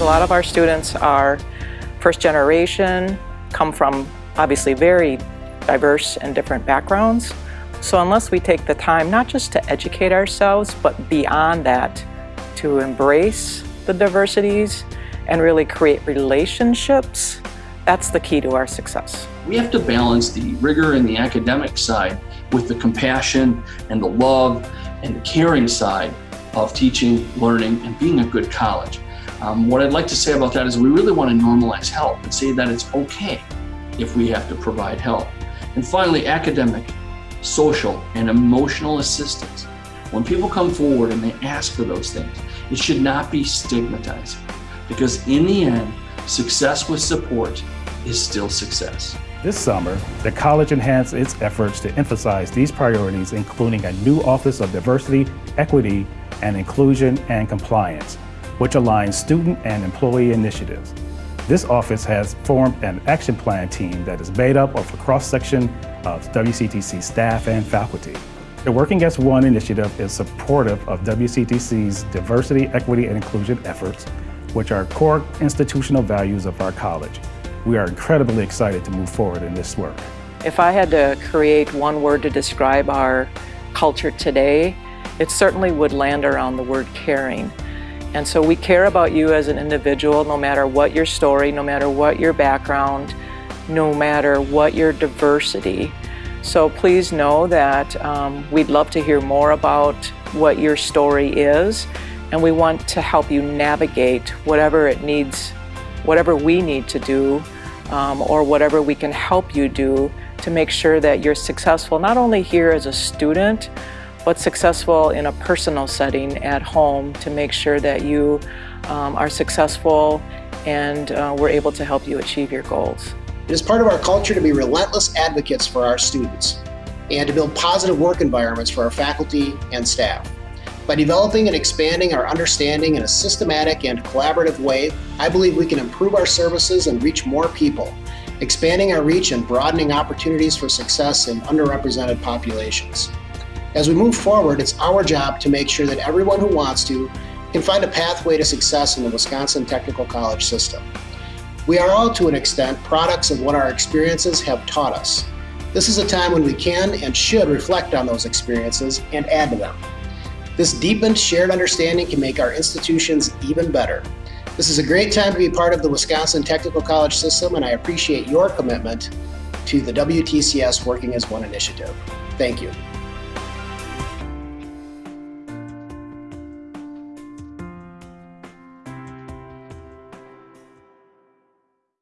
A lot of our students are first generation, come from obviously very diverse and different backgrounds. So unless we take the time not just to educate ourselves, but beyond that, to embrace the diversities and really create relationships, that's the key to our success. We have to balance the rigor and the academic side with the compassion and the love and the caring side of teaching, learning, and being a good college. Um, what I'd like to say about that is we really want to normalize help and say that it's okay if we have to provide help. And finally, academic, social, and emotional assistance. When people come forward and they ask for those things, it should not be stigmatizing because in the end, success with support is still success. This summer, the college enhanced its efforts to emphasize these priorities, including a new Office of Diversity, Equity, and Inclusion and Compliance, which aligns student and employee initiatives. This office has formed an action plan team that is made up of a cross-section of WCTC staff and faculty. The Working as One initiative is supportive of WCTC's diversity, equity, and inclusion efforts, which are core institutional values of our college. We are incredibly excited to move forward in this work. If I had to create one word to describe our culture today, it certainly would land around the word caring. And so we care about you as an individual, no matter what your story, no matter what your background, no matter what your diversity. So please know that um, we'd love to hear more about what your story is, and we want to help you navigate whatever it needs, whatever we need to do, um, or whatever we can help you do to make sure that you're successful, not only here as a student, but successful in a personal setting at home to make sure that you um, are successful and uh, we're able to help you achieve your goals. It is part of our culture to be relentless advocates for our students and to build positive work environments for our faculty and staff. By developing and expanding our understanding in a systematic and collaborative way, I believe we can improve our services and reach more people, expanding our reach and broadening opportunities for success in underrepresented populations. As we move forward, it's our job to make sure that everyone who wants to can find a pathway to success in the Wisconsin Technical College system. We are all, to an extent, products of what our experiences have taught us. This is a time when we can and should reflect on those experiences and add to them. This deepened shared understanding can make our institutions even better. This is a great time to be part of the Wisconsin Technical College system and I appreciate your commitment to the WTCS Working as One initiative. Thank you.